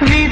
Vive.